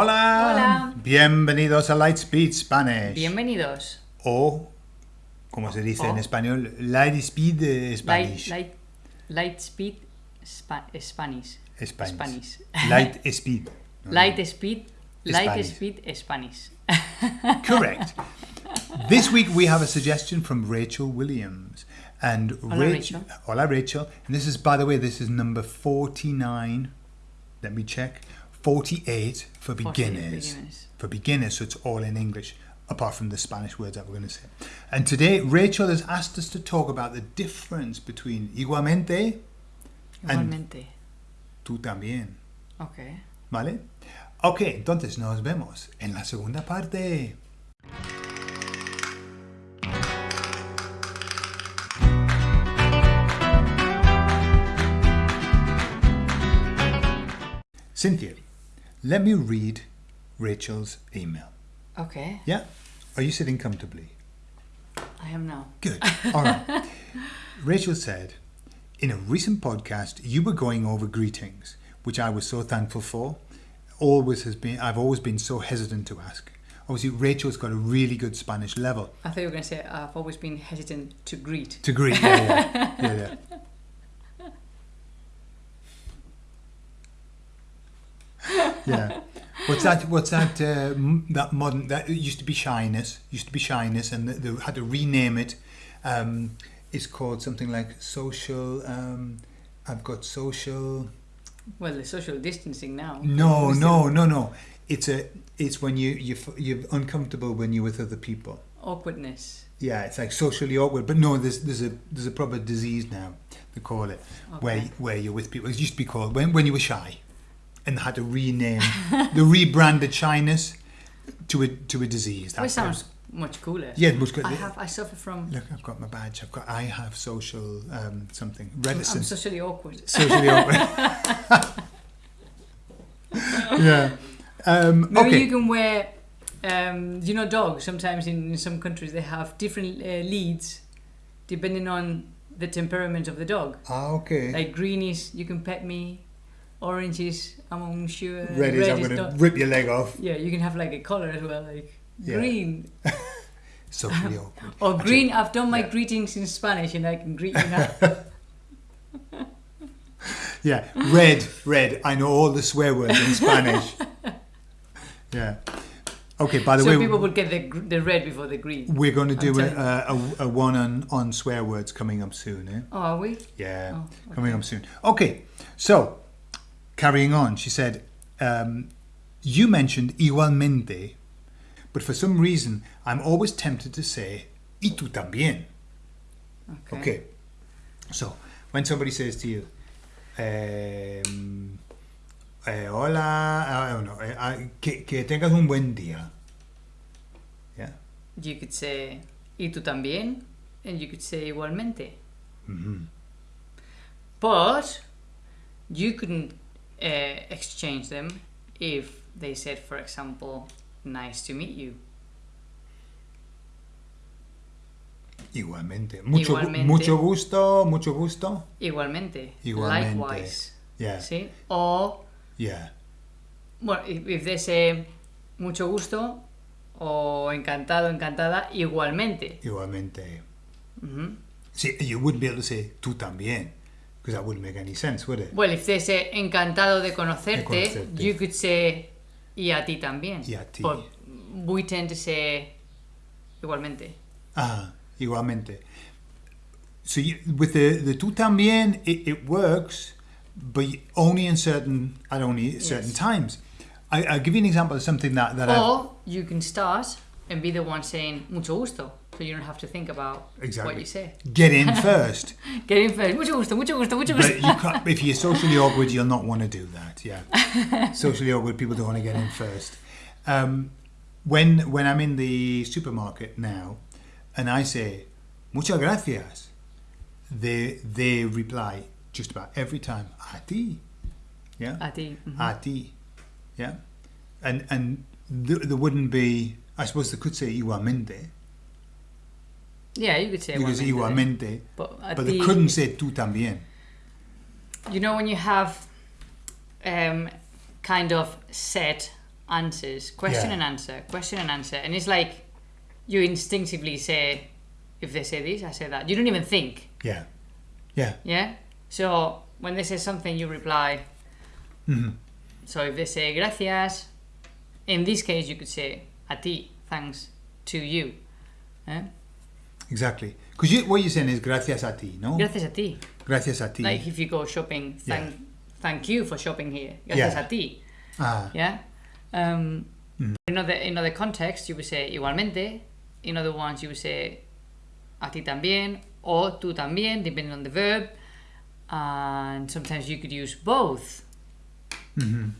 Hola. Hola. Bienvenidos a Lightspeed Spanish. Bienvenidos. o, como se dice en español, Lightspeed Spanish. light, light speed Spa- Spanish. Spanish. Spanish. Light speed. Light speed. Light Spanish. speed Spanish. Correct. this week we have a suggestion from Rachel Williams. And Hola, Rachel. Hola Rachel. And this is, by the way, this is number 49. Let me check. 48 for 48 beginners. beginners. For beginners, so it's all in English, apart from the Spanish words that we're going to say. And today, Rachel has asked us to talk about the difference between igualmente, And- Igualmente. tú también. Ok. ¿Vale? Ok, entonces nos vemos en la segunda parte. Cynthia, let me read Rachel's email. Ok. Yeah? Are you sitting comfortably? I am now. Good. All right. Rachel said, in a recent podcast, you were going over greetings, which I was so thankful for. Always has been. I've always been so hesitant to ask. Obviously, Rachel's got a really good Spanish level I thought you were going to say I've always been hesitant to greet. to greet. Yeah, yeah, yeah. yeah. yeah. What's that? What's that? Uh, that modern that it used to be shyness. Used to be shyness, and they, they had to rename it. Um, it's called something like social. Um, I've got social. Well, the social distancing now. No, no, no, no. It's a. It's when you you you're uncomfortable when you're with other people. Awkwardness. Yeah, it's like socially awkward. But no, there's there's a there's a proper disease now. They call it where Okay. where you're with people. It used to be called when when you were shy, and had to rename the rebranded shyness to a to a disease. That That's sounds much cooler. Yeah, was good. I have. I suffer from. Look, I've got my badge. I've got. I have social um, something I'm socially awkward. socially awkward. yeah. Um, Maybe okay. you can wear, um, you know, dogs. Sometimes in, in some countries they have different uh, leads, depending on the temperament of the dog. Ah, okay. Like green is you can pet me, orange is I'm unsure. red is I'm is going to not- rip your leg off. Yeah, you can have like a color as well, like Yeah. green Socially awkward. or green. I've done my yeah. greetings in Spanish and I can greet you now. Yeah, red, red. I know all the swear words in Spanish. Yeah. Okay. By the so way, people would get the the red before the green. we're going to do a, a, a one on, on swear words coming up soon. Eh? Oh, are we? Yeah, Oh, coming up soon. Okay. So, carrying on, she said, um, you mentioned igualmente, but for some reason, I'm always tempted to say y tú también. Okay. Okay. So, when somebody says to you, um, eh, hola, I don't know, eh, ah, que, que tengas un buen día. Yeah. You could say y tú también, and you could say igualmente. hmm But you couldn't uh, exchange them if they said, for example, nice to meet you. Igualmente. Mucho, Igualmente. mucho gusto, mucho gusto. Igualmente. Igualmente. Likewise. Yeah. See? Or, Yeah. well, if, they say mucho gusto o encantado, encantada, igualmente. Igualmente. Mhm. See, you wouldn't be able to say tú también, because that wouldn't make any sense, would it? Well, if they say encantado de conocerte, De conocerte. you could say y a ti también. Y a ti. But we tend to say igualmente. Ah, igualmente. So you, with the, the tú también, it, it works, but only in certain, at only certain Yes. times. I, I'll give you an example of something that, that I've, Or you can start and be the one saying mucho gusto, so you don't have to think about Exactly. what you say. get in first. Get in first. Mucho gusto, mucho gusto, mucho but gusto. you can't, if you're socially awkward, you'll not want to do that. Yeah, socially awkward people don't want to get in first. Um, when when I'm in the supermarket now, and I say muchas gracias, they they reply just about every time a ti. Yeah, A ti. mhm. a ti. Yeah, and and th- there wouldn't be. I suppose they could say igualmente. Yeah, you could say You could say igualmente. igualmente, But, but they couldn't say tú también. You know when you have um, kind of set answers, question Yeah. and answer, question and answer, and it's like you instinctively say, if they say this, I say that. You don't even think, Yeah. Yeah. yeah. So when they say something, you reply. Mhm. So if they say gracias, in this case you could say a ti, thanks to you. Eh? Exactly. Because you, what you're saying is gracias a ti, no? Gracias a ti. Gracias a ti. Like if you go shopping, thank Yeah. thank you for shopping here. Gracias Yeah. a ti. ah, Yeah. Um, Mm. In other in other contexts, you would say igualmente. In other ones, you would say a ti también or tú también, depending on the verb. And sometimes you could use both, mhm.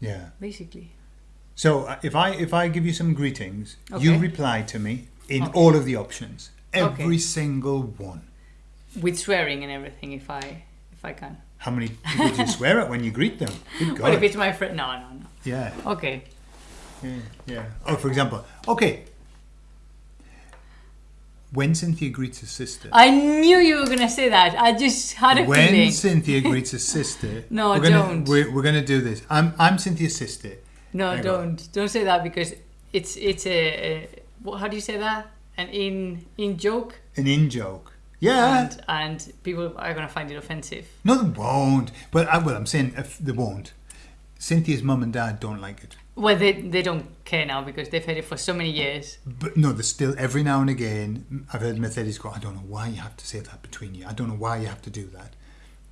yeah. basically. So uh, if I if I give you some greetings, you reply to me in Okay. all of the options, every Okay. single one. With swearing and everything, if I if I can. How many people do you swear at when you greet them? Good But if it's my friend, no, no, no. Yeah, Okay. yeah, yeah. Oh, for example, okay. When Cynthia greets her sister, I knew you were gonna say that. I just had a when feeling. Cynthia greets her sister, No, we're gonna, don't. We're, we're gonna do this. I'm I'm Cynthia's sister. No, don't don't say that because it's it's a, a what, how do you say that? An in in joke, An in joke. Yeah. and and people are gonna find it offensive. No, they won't. But I, well, I'm saying uh, if they won't. Cynthia's mum and dad don't like it. Well, they they don't care now because they've had it for so many years. But no, there's still every now and again. I've heard Mercedes go. I don't know why you have to say that between you. I don't know why you have to do that.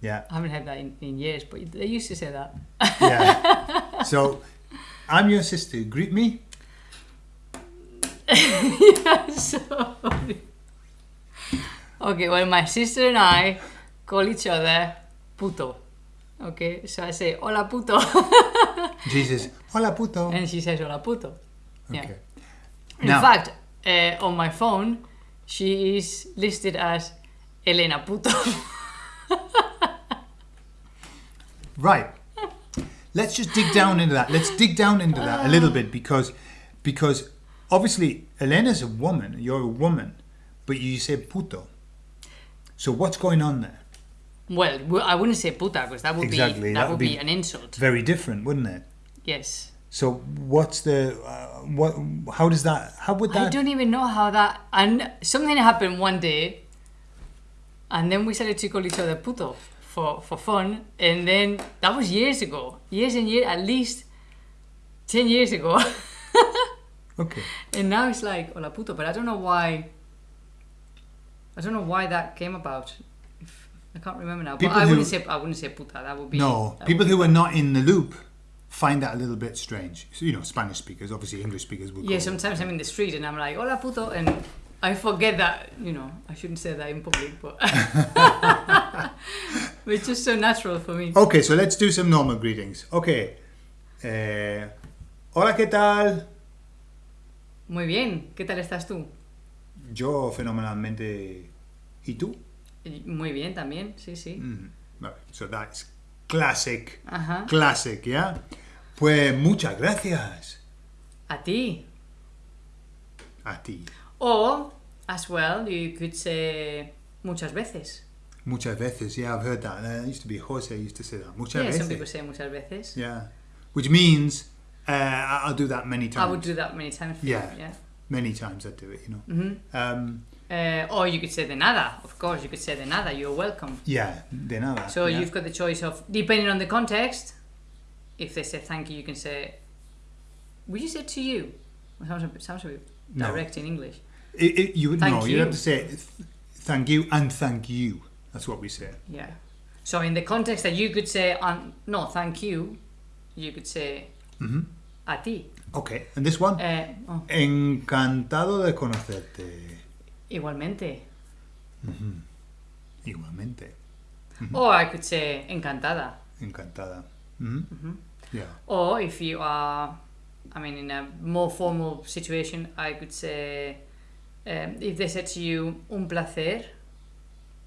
Yeah, I haven't had that in, in years, but they used to say that. yeah. so, I'm your sister. Greet me. Sorry. Okay, well, my sister and I call each other puto. Okay, so I say hola puto, Jesus. Hola puto. and she says hola puto. yeah. Okay. In Now- fact, uh, on my phone, she is listed as Elena Puto. Right. Let's just dig down into that. Let's dig down into that a little bit because because obviously Elena's a woman, you're a woman, but you say puto. So what's going on there? well, I wouldn't say puta because that would Exactly, be that that, would would be, be- an insult. Very different, wouldn't it? Yes. So what's the uh, what how does that how would that? I don't even know how that. And something happened one day, and then we started to call each other puto for for fun, and then that was years ago, years and years, at least ten years ago, Okay. and now it's like hola puto, but I don't know why. I don't know why that came about. If, I can't remember now. But I who- wouldn't say I wouldn't say puta. That would be No, people would who be are not in the loop find that a little bit strange. So, you know, Spanish speakers, obviously English speakers will Yeah, sometimes I'm in the street and I'm like, hola puto, and I forget that, you know, I shouldn't say that in public, but, but it's just so natural for me. Okay, so let's do some normal greetings. Okay. Eh, hola, ¿qué tal? Muy bien, ¿qué tal estás tú? Yo fenomenalmente. ¿Y tú? Muy bien también, sí, sí. Mm, vale, so that's classic. Ajá. Classic, ¿ya? Pues muchas gracias A ti. a ti. Or, as well, you could say muchas veces. Muchas veces, yeah, I've heard that. Uh, used to be Jose used to say that. Muchas Yeah, veces. some people say muchas veces. Yeah. Which means uh, I- I'll do that many times. I would do that many times. For Yeah. Yeah. Many times I'd do it, you know. hmm Um, Uh, or you could say de nada. Of course, you could say de nada. You're welcome. yeah, de nada. So yeah. you've got the choice of, depending on the context, if they say thank you, you can say, would you say to you? It sounds a bit, sounds a bit No. direct in English. It, it, you would no, you you. have to say th- thank you and thank you. That's what we say. Yeah. So in the context that you could say, um, no, thank you, you could say A ti. Okay, and this one. Eh, oh, Encantado de conocerte. igualmente. Igualmente. Or I could say encantada. Encantada. Yeah. Or if you are, I mean, in a more formal situation, I could say, um, if they said to you, un placer,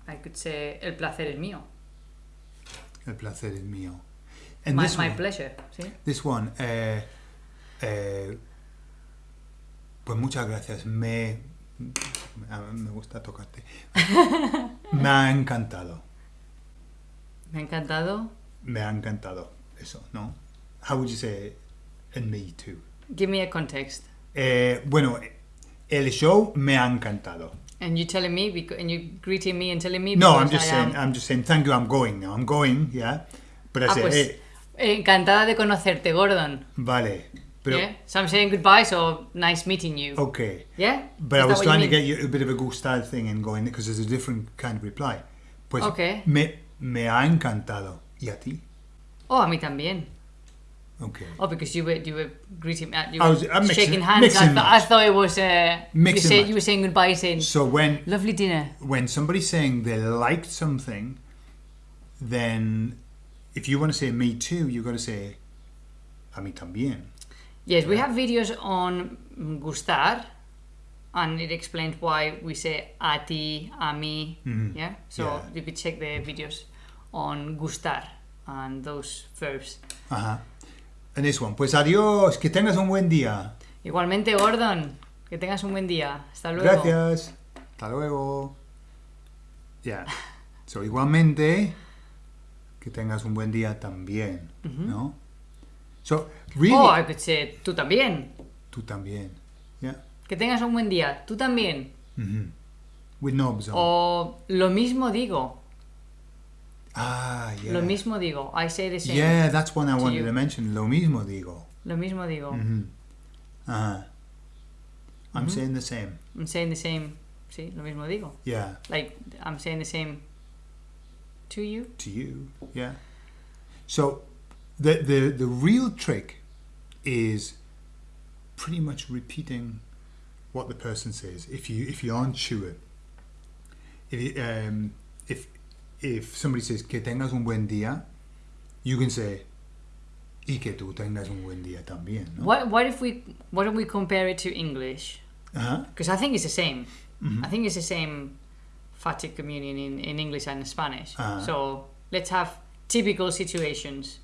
I could say, el placer es mío. El placer es mío. And My, this my one, pleasure, ¿sí? this one, eh, eh, pues muchas gracias. Me, me, gusta tocarte. me ha encantado. Me ha encantado. Me ha encantado. Eso, ¿no? How would you say and me too. Give me a context. Eh, bueno, el show me ha encantado. And you telling me, because, and you greeting me and telling me. No, I'm just I saying. am- I'm just saying. Thank you. I'm going now. I'm going. Yeah. But I Ah, say, pues, encantada de conocerte, Gordon. vale. Pero yeah. So I'm saying goodbye. So nice meeting you. okay. Yeah. But Is I was trying to get you a bit of a gustar thing and going because there's a different kind of reply. Pues Okay. me me ha encantado. ¿Y a ti? Oh, a mí también. Okay. Oh, because you were you were greeting me, you I were was- I'm mixing- shaking hands. mix I, thought I thought it was uh, you Mix and said match. you were saying goodbye, saying So when lovely dinner. when somebody's saying they liked something, then if you want to say me too, you've got to say a mí también. Yes, we have videos on gustar, and it explains why we say a ti, a mí. Yeah, so Yeah. you could check the videos on gustar and those verbs. Ajá. And this one, pues adiós, que tengas un buen día. Igualmente, Gordon, que tengas un buen día. Hasta luego. Gracias. Hasta luego. Yeah. So igualmente, que tengas un buen día también, ¿no? So really, Oh, I could say tú también. tú también. Yeah. Que tengas un buen día. Tú también. With knobs on. O lo mismo digo. ah, yeah. Lo mismo digo. I say the same. Yeah, that's one I wanted you. to mention. Lo mismo digo. Lo mismo digo. Uh-huh. I'm saying the same. I'm saying the same. Sí, lo mismo digo. Yeah, Like, I'm saying the same to you. to you. Yeah. So the the the real trick is pretty much repeating what the person says. If you if you aren't sure, if um, if if somebody says que tengas un buen día, you can say y que tú tengas un buen día también. ¿no? What, what if we, why don't we compare it to English? Uh-huh. Because I think it's the same. I think it's the same phatic communion in, in English and Spanish. Ah. So let's have typical situations.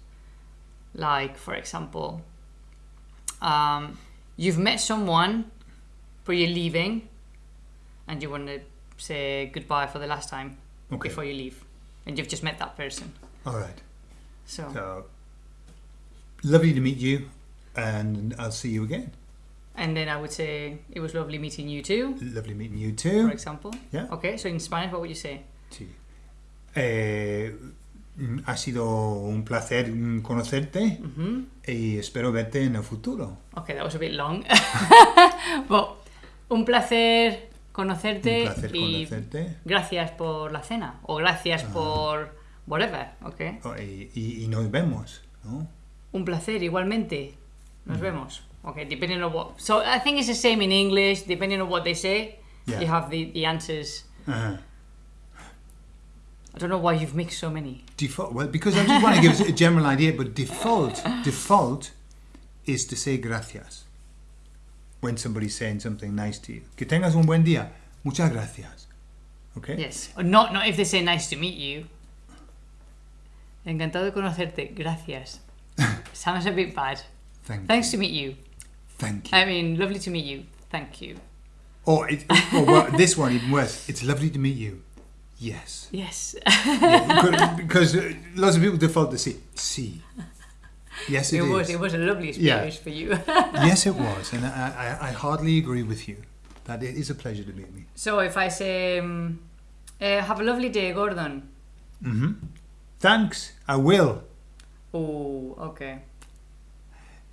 Like, for example, um, you've met someone, but you're leaving, and you want to say goodbye for the last time Okay. before you leave. And you've just met that person. All right. So, So lovely to meet you, and I'll see you again. And then I would say, it was lovely meeting you too, Lovely meeting you for too. example. Yeah. Okay, so in Spanish, what would you say? Sí. Eh, mm, ha sido un placer mm, conocerte hmm y espero verte en el futuro. Okay, that was a bit long. but un placer conocerte Un placer y conocerte gracias por la cena o gracias por whatever, okay? Oh, y, y- y nos vemos, ¿no? Un placer igualmente. Nos vemos. Okay, depending on what. So I think it's the same in English. Depending on what they say, Yeah. you have the, the answers. Ajá. I don't know why you've mixed so many. Default. Well, because I just want to give us a general idea, but default, default is to say gracias when somebody's saying something nice to you. Que tengas un buen día. Muchas gracias. Okay. Yes. Or not not if they say nice to meet you. Encantado de conocerte. Gracias. Sounds a bit bad. Thank Thanks you. to meet you. Thank you. I mean, lovely to meet you. Thank you. Or, it, or well, this one even worse. It's lovely to meet you. Yes. Yes. Yeah, because- uh, lots of people default to say "see." Yes, it it was is. it was a lovely Yeah. experience for you. yes, it was, and I, I, I hardly agree with you. That it is a pleasure to meet me. so if I say, um, uh, "Have a lovely day, Gordon." hmm Thanks. I will. Oh, okay.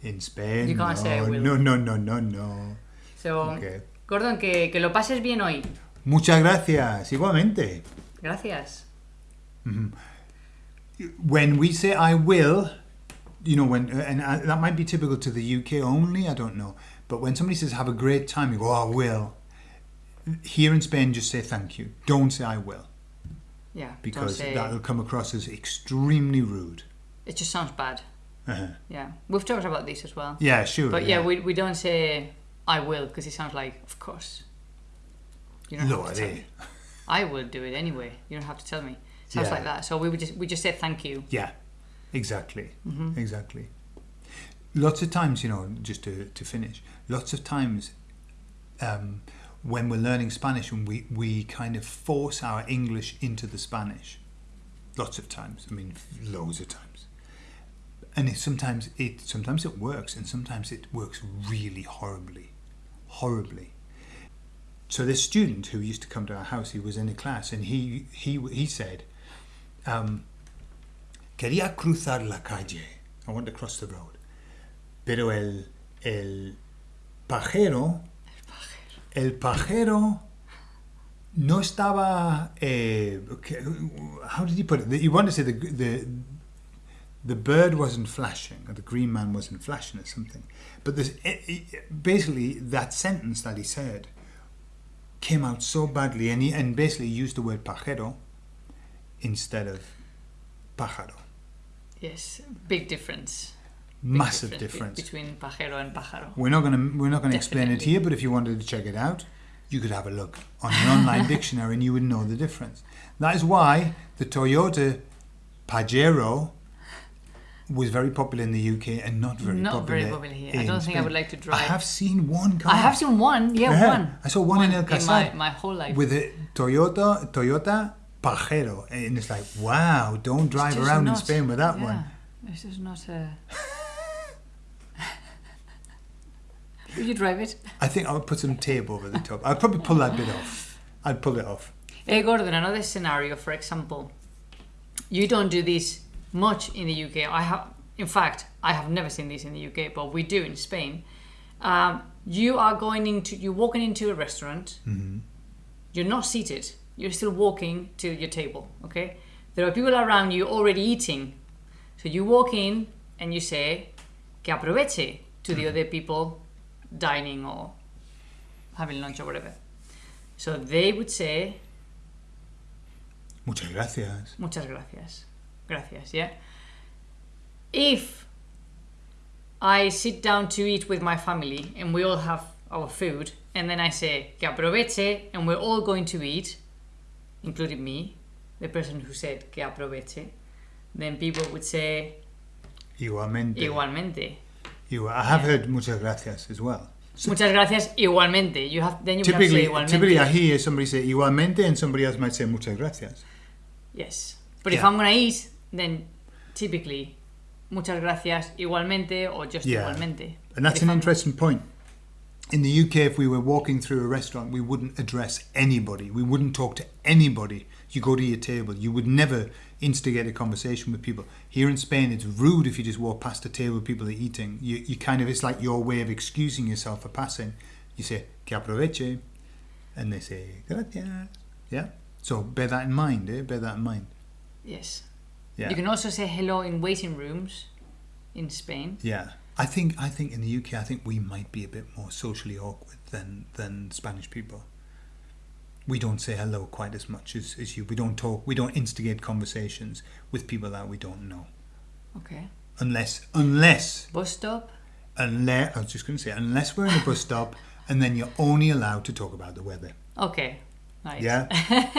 In Spain. You can't no, say I will. No, no, no, no, no. So, Okay. Gordon, que, que lo pases bien hoy. Muchas gracias. Igualmente. Gracias. When we say "I will," you know, when and uh, that might be typical to the UK only. I don't know, but when somebody says "Have a great time," you go, "Oh, I will." Here in Spain, just say "Thank you." Don't say "I will." Yeah. because say, that'll come across as extremely rude. it just sounds bad. Uh-huh. Yeah. We've talked about this as well. Yeah, sure. But yeah, we, we don't say I will because it sounds like of course. You don't Lo have to tell me. I will do it anyway. You don't have to tell me. Sounds Yeah. like that. So we would just we just say thank you. Yeah, exactly, Mm-hmm. exactly. Lots of times, you know, just to, to finish, lots of times um, when we're learning Spanish and we, we kind of force our English into the Spanish. Lots of times. I mean, loads of times. And it, sometimes it sometimes it works, and sometimes it works really horribly, horribly. So this student who used to come to our house, he was in a class, and he he he said, um, "Quería cruzar la calle. I want to cross the road, pero el el pajero, el pajero." No estaba. Eh, how did he put it? You want to say the the the bird wasn't flashing, or the green man wasn't flashing, or something. But this, it, it- basically, that sentence that he said came out so badly, and he and basically used the word pajero instead of pájaro. Yes, big difference. Big Massive be- difference. between pajero and pájaro. We're not gonna we're not gonna explain it here, but if you wanted to check it out, you could have a look on an online dictionary, and you would know the difference. That is why the Toyota Pajero was very popular in the UK and not very Not popular. very popular here. I don't think I would like to drive. I have seen one car. I have seen one. Yeah, Yeah, one. I saw one in El my, Casal my whole life. with a Toyota Toyota Pajero, and it's like, wow, don't drive around in Spain with that yeah, one. This is not a. Would you drive it? I think I would put some tape over the top. I'd probably pull that bit off. I'd pull it off. Hey Gordon, another scenario, for example, you don't do this much in the UK. I have, in fact, I have never seen this in the UK, but we do in Spain. Um, you are going into, you're walking into a restaurant. You're not seated. You're still walking to your table. Okay. There are people around you already eating, so you walk in and you say, "Que aproveche" to the other people dining or having lunch or whatever. So they would say, Muchas gracias. Muchas gracias. Gracias, yeah. If I sit down to eat with my family and we all have our food, and then I say que aproveche, and we're all going to eat, including me, the person who said que aproveche, then people would say Igualmente. igualmente. Igual. I have heard muchas gracias as well. So Muchas gracias igualmente. You have then you would have to say typically, igualmente. typically, I hear somebody say igualmente, and somebody else might say muchas gracias. Yes. But if I'm gonna eat, then typically muchas gracias igualmente or just Yeah. igualmente. And that's an interesting point. In the UK, if we were walking through a restaurant, we wouldn't address anybody. We wouldn't talk to anybody. You go to your table. You would never instigate a conversation with people. Here in Spain, it's rude if you just walk past a table people are eating. You, you kind of, it's like your way of excusing yourself for passing. You say, que aproveche. And they say, gracias. Yeah? So bear that in mind, eh? Bear that in mind. Yes. Yeah. You can also say hello in waiting rooms in Spain. Yeah, I think I think in the UK, I think we might be a bit more socially awkward than than Spanish people. We don't say hello quite as much as, as you. We don't talk. We don't instigate conversations with people that we don't know, Okay. unless unless Bus stop. unless I was just going to say unless we're in a bus stop, and then you're only allowed to talk about the weather. Okay. Nice. Yeah,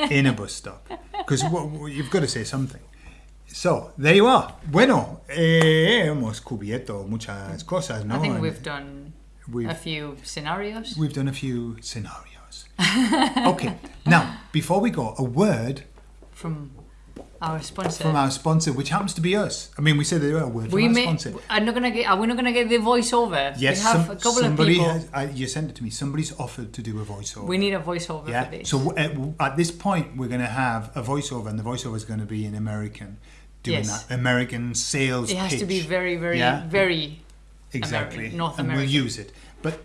in a bus stop, because you've got to say something. So there you are. Bueno, eh, hemos cubierto muchas cosas, ¿no? I think we've done we've a few scenarios. We've done a few scenarios. okay, now before we go, a word from our sponsor. from our sponsor, which happens to be us. I mean, we said they were a word from we our sponsor. I'm not gonna get. Are we not gonna get the voiceover? Yes, We have some- a couple of somebody people. has. I, you sent it to me. Somebody's offered to do a voiceover. we need a voiceover for yeah. this. So w- at, at this point, we're going to have a voiceover, and the voiceover is going to be in American, doing Yes. that American sales. it has to be very, very, Yeah. very. Exactly. American, North and we'll use it. But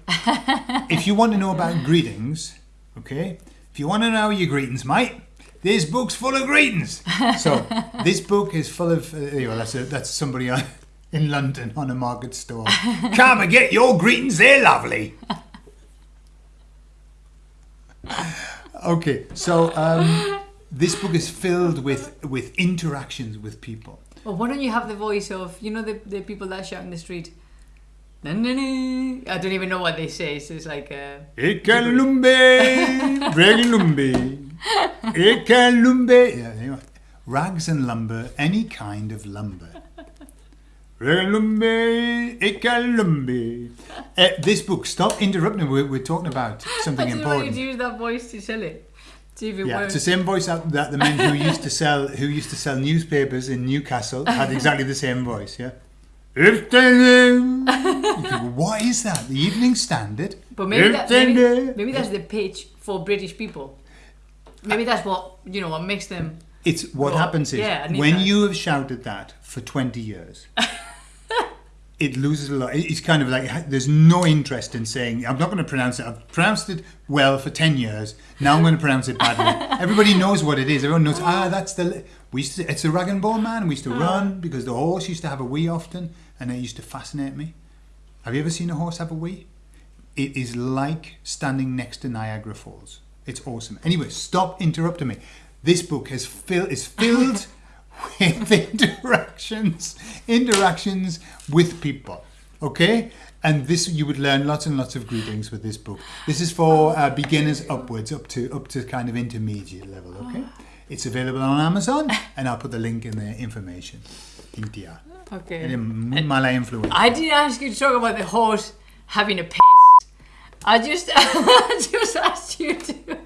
if you want to know about greetings, okay, if you want to know your greetings, mate, this book's full of greetings. So this book is full of. Uh, anyway, that's a, that's somebody in London on a market store. Come and get your greetings. They're lovely. Okay, so um, this book is filled with with interactions with people. Well, why don't you have the voice of you know the the people that shout in the street? I don't even know what they say. So it's like. Uh, Ekalumbe, Reglumbe, Ekalumbe. Yeah, anyway. Rags and lumber, any kind of lumber. Reglumbe, Ekalumbe. Uh, this book, stop interrupting. We're, we're talking about something I just wanted important. to use that voice to sell it. See Yeah, it's the same voice that, that the men who used to sell who used to sell newspapers in Newcastle had exactly the same voice. Yeah, If they- You think, what is that? The Evening Standard? But maybe, that, maybe, maybe that's the pitch for British people. Maybe that's what you know what makes them. It's what Well, happens is yeah, when that. you have shouted that for 20 years, it loses a lot. It's kind of like there's no interest in saying, I'm not going to pronounce it. I've pronounced it well for 10 years. Now I'm going to pronounce it badly. Everybody knows what it is. Everyone knows, ah, that's the. We used to, it's the rag and bone man. We used to run because the horse used to have a wee often, and it used to fascinate me. Have you ever seen a horse have a wee? It is like standing next to Niagara Falls. It's awesome. Anyway, stop interrupting me. This book has fill, is filled with interactions, interactions with people. Okay, and this you would learn lots and lots of greetings with this book. This is for uh, beginners upwards, up to up to kind of intermediate level. Okay, it's available on Amazon, and I'll put the link in the information. India. Okay. Malay influence. I didn't ask you to talk about the horse having a piss. I just, I just asked you to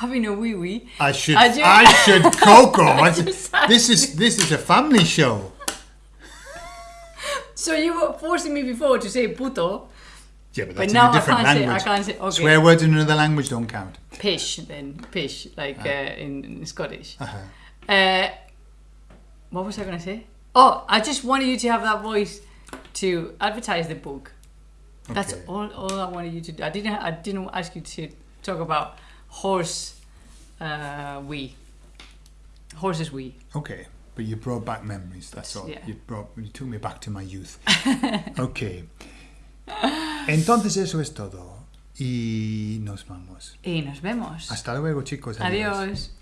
having a wee wee. I should. I I, should. Coco. I- just- this is this is a family show. So you were forcing me before to say puto, Yeah, but but that's now I different can't say. language. I can't say. Okay. Swear words in another language don't count. Pish then pish like uh, in, in Scottish. Uh-huh. Uh, what was I gonna say? Oh, I just wanted you to have that voice to advertise the book. That's all, all I wanted you to do. I didn't. I didn't ask you to talk about horse. Uh, wee. Horses wee. Okay, but you brought back memories. That's all. Yeah. You brought. You took me back to my youth. okay. Entonces eso es todo y nos vamos. Y nos vemos. Hasta luego, chicos. Adiós.